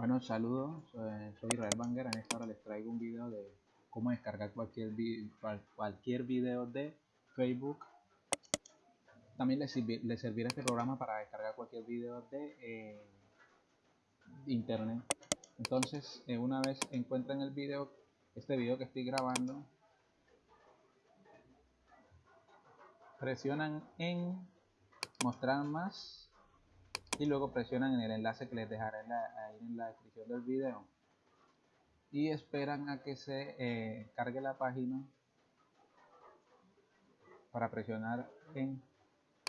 Bueno, saludos, soy, Israel Banguera. En esta hora les traigo un video de cómo descargar cualquier, cualquier video de Facebook. También les, servirá este programa para descargar cualquier video de eh, internet. Entonces, eh, una vez encuentren el video, este video que estoy grabando, presionan en mostrar más y luego presionan en el enlace que les dejaré ahí en la descripción del video. Y esperan a que se eh, cargue la página para presionar en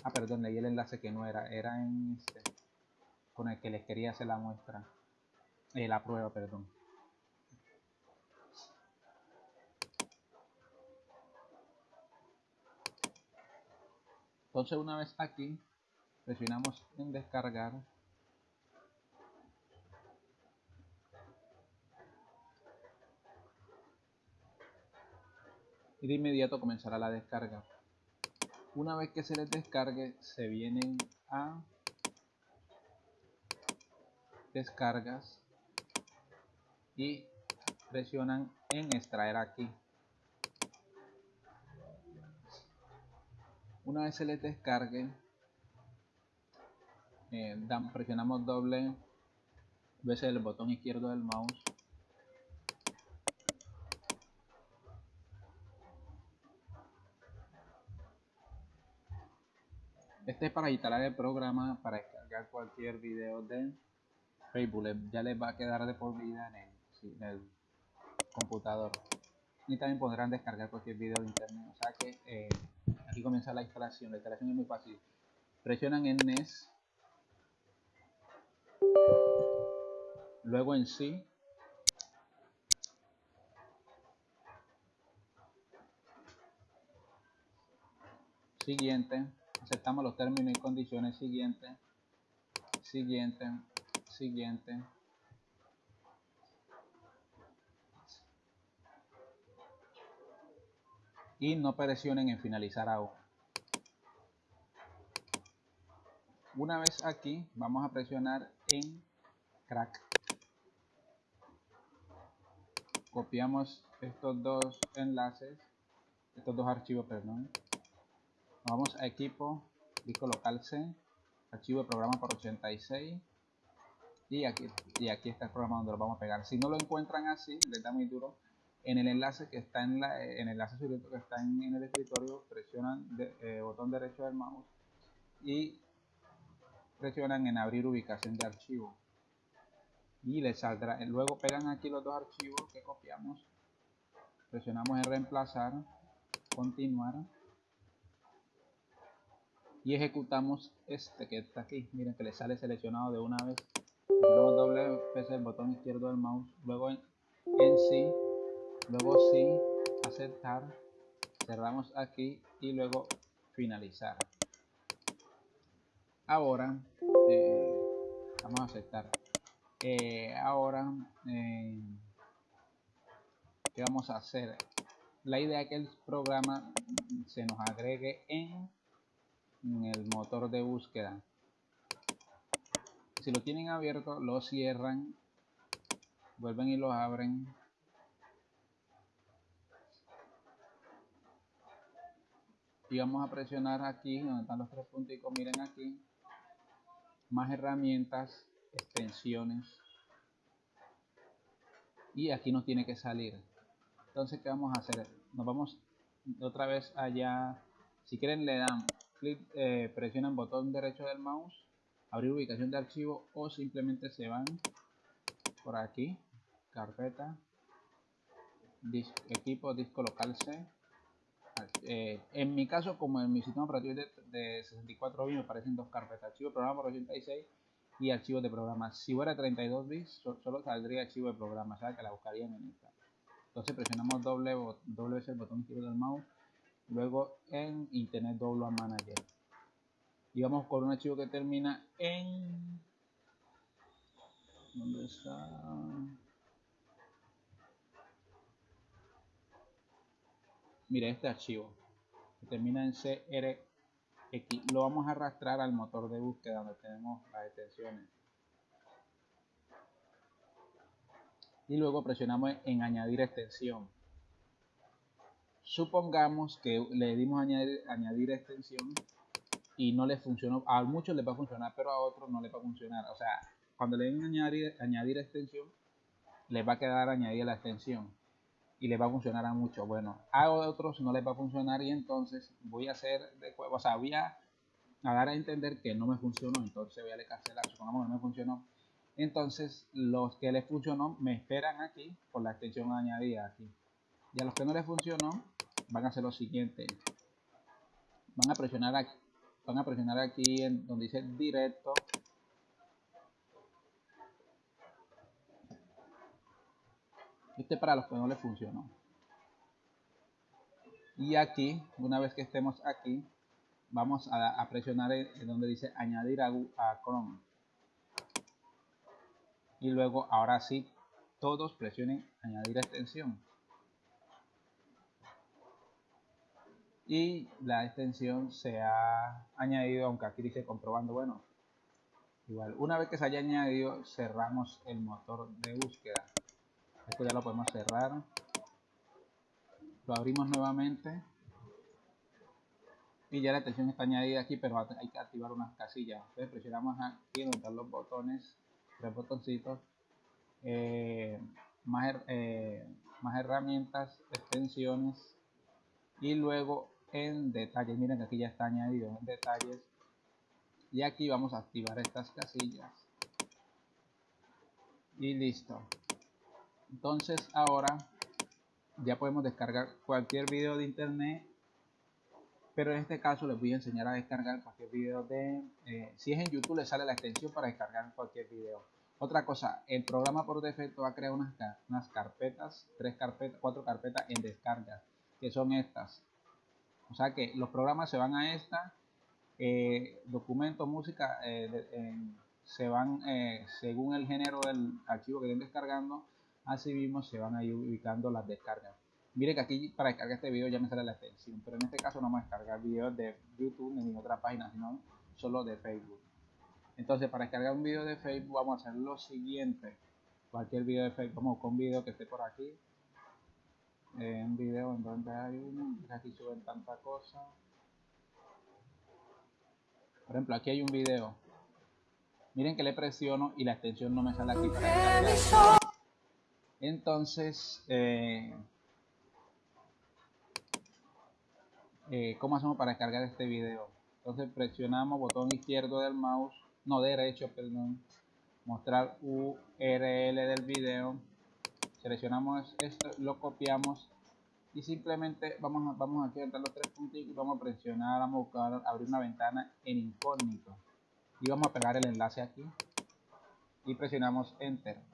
ah perdón leí el enlace que no era era en este con el que les quería hacer la muestra eh, la prueba perdón. Entonces una vez aquí presionamos en descargar. Y de inmediato comenzará la descarga. Una vez que se les descargue se vienen a descargas y presionan en extraer aquí. Una vez se les descargue eh, presionamos doble veces el botón izquierdo del mouse. Este es para instalar el programa para descargar cualquier video de Facebook. Ya les va a quedar de por vida en el, computador. Y también podrán descargar cualquier video de internet. O sea que eh, aquí comienza la instalación. La instalación es muy fácil. Presionan en NES luego en sí siguiente aceptamos los términos y condiciones siguiente siguiente siguiente. Y no presionen en finalizar ahora una vez aquí vamos a presionar en crack. Copiamos estos dos enlaces estos dos archivos perdón. Vamos a equipo disco local C archivo de programa por 86 y aquí y aquí está el programa donde lo vamos a pegar. Si no lo encuentran así les da muy duro. En el enlace que está en la en el enlace que está en, el escritorio presionan el eh, botón derecho del mouse y presionan en abrir ubicación de archivo. Y les saldrá luego pegan aquí los dos archivos que copiamos. Presionamos en reemplazar continuar. Y ejecutamos este que está aquí. Miren que le sale seleccionado de una vez. Luego doble vez el botón izquierdo del mouse. Luego en, en sí. Luego sí. Aceptar. Cerramos aquí y luego finalizar ahora eh, vamos a aceptar. Eh, ahora eh, qué vamos a hacer la idea es que el programa se nos agregue en, en el motor de búsqueda. Si lo tienen abierto lo cierran vuelven y lo abren. Y vamos a presionar aquí donde están los tres puntos miren aquí más herramientas, extensiones. Y aquí nos tiene que salir. Entonces, ¿qué vamos a hacer? Nos vamos otra vez allá. Si quieren, le dan clic, eh, presionan botón derecho del mouse, abrir ubicación de archivo o simplemente se van por aquí, carpeta, equipo, disco local C eh, en mi caso, como en mi sistema operativo de, de 64 bits, me parecen dos carpetas, archivo de programa por 86 y archivos de programa. Si fuera 32 bits, solo saldría archivo de programa, que la buscarían en esta. Entonces presionamos doble, doble vez el botón izquierdo del mouse, luego en Internet Download Manager. Y vamos con un archivo que termina en... ¿Dónde está? Mire este archivo que termina en CRX lo vamos a arrastrar al motor de búsqueda donde tenemos las extensiones y luego presionamos en añadir extensión. Supongamos que le dimos añadir, añadir extensión y no le funcionó. A muchos les va a funcionar, pero a otros no les va a funcionar. O sea, cuando le den añadir, añadir extensión, les va a quedar añadida la extensión y les va a funcionar a muchos. Bueno, a otros no les va a funcionar y entonces voy a hacer de o sea, voy a, dar a entender que no me funcionó, entonces voy a cancelar, supongamos que no me funcionó. Entonces, los que les funcionó me esperan aquí por la extensión añadida aquí. Y a los que no les funcionó, van a hacer lo siguiente. Van a presionar aquí, van a presionar aquí en donde dice directo Este para los que no le funcionó. Y aquí, una vez que estemos aquí, vamos a, presionar en, donde dice añadir a, a Chrome. Y luego, ahora sí, todos presionen añadir extensión. Y la extensión se ha añadido, aunque aquí dice comprobando, bueno, igual, una vez que se haya añadido, cerramos el motor de búsqueda esto ya lo podemos cerrar. Lo abrimos nuevamente. Y ya la extensión está añadida aquí pero hay que activar unas casillas. Entonces presionamos aquí donde están los botones tres botoncitos. Eh, más, eh, más herramientas extensiones. Y luego en detalles miren aquí ya está añadido en detalles. Y aquí vamos a activar estas casillas. Y listo entonces ahora ya podemos descargar cualquier video de internet pero en este caso les voy a enseñar a descargar cualquier video de eh, si es en youtube le sale la extensión para descargar cualquier video. Otra cosa el programa por defecto va a crear unas, unas carpetas tres carpetas cuatro carpetas en descarga que son estas. O sea que los programas se van a esta eh, documento música eh, se van según el género del archivo que estén descargando así mismo se van a ir ubicando las descargas. Mire que aquí para descargar este video ya me sale la extensión pero en este caso no vamos a descargar videos de youtube ni de otra página sino solo de facebook. Entonces para descargar un video de facebook vamos a hacer lo siguiente. Cualquier video de facebook vamos con un video que esté por aquí. Eh, un video en donde hay uno aquí suben tanta cosa. Por ejemplo aquí hay un video. Miren que le presiono y la extensión no me sale aquí. Para entonces, eh, eh, ¿cómo hacemos para descargar este video? Entonces presionamos botón izquierdo del mouse, no derecho, perdón, mostrar URL del video, seleccionamos esto, lo copiamos y simplemente vamos vamos aquí a entrar los tres puntitos y vamos a presionar, vamos a buscar, abrir una ventana en incógnito. Y vamos a pegar el enlace aquí. Y presionamos enter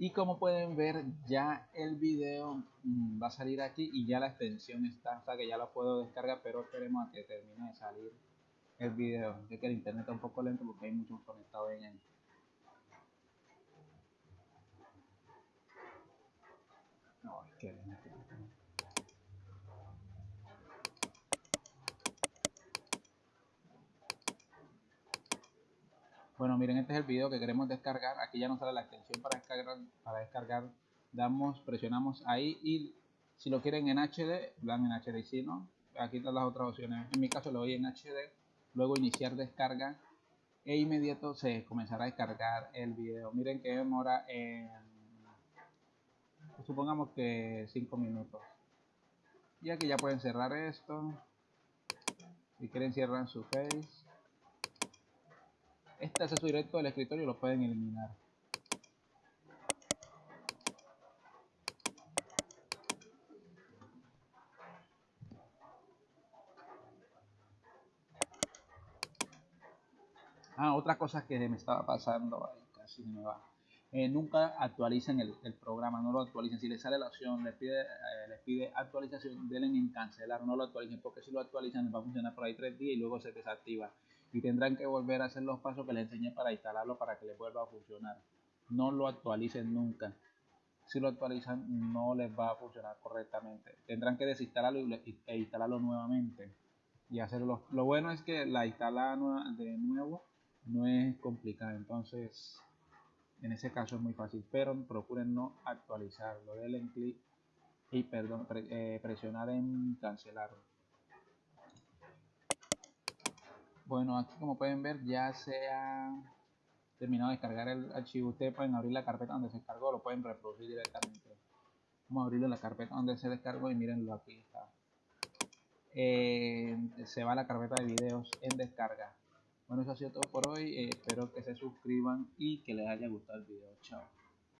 y como pueden ver ya el video mm, va a salir aquí y ya la extensión está o sea que ya lo puedo descargar pero esperemos a que termine de salir el video. Es que el internet está un poco lento porque hay muchos conectados en él no es que Bueno, miren, este es el video que queremos descargar. Aquí ya nos sale la extensión para descargar. Para descargar, damos, presionamos ahí y si lo quieren en HD, dan en HD. Si no, aquí están las otras opciones. En mi caso lo doy en HD. Luego iniciar descarga e inmediato se comenzará a descargar el video. Miren que demora en, supongamos que 5 minutos. Y aquí ya pueden cerrar esto. Si quieren cierran su face este acceso directo del escritorio lo pueden eliminar. Ah, otra cosa que me estaba pasando, casi me va. Eh, nunca actualicen el, programa, no lo actualicen. Si les sale la opción, les pide, eh, les pide actualización, denle en cancelar, no lo actualicen, porque si lo actualizan va a funcionar por ahí tres días y luego se desactiva y tendrán que volver a hacer los pasos que les enseñé para instalarlo para que les vuelva a funcionar. No lo actualicen nunca. si lo actualizan no les va a funcionar correctamente. Tendrán que desinstalarlo e instalarlo nuevamente y hacerlo. Lo bueno es que la instala de nuevo no es complicada, entonces en ese caso es muy fácil, pero procuren no actualizarlo. Denle clic y perdón, eh, presionar en cancelar. Bueno, aquí como pueden ver ya se ha terminado de descargar el archivo, ustedes pueden abrir la carpeta donde se descargó, lo pueden reproducir directamente. Vamos a abrirlo en la carpeta donde se descargó y mírenlo aquí está. Eh, se va a la carpeta de videos en descarga. Bueno, eso ha sido todo por hoy. Eh, espero que se suscriban y que les haya gustado el video. Chao.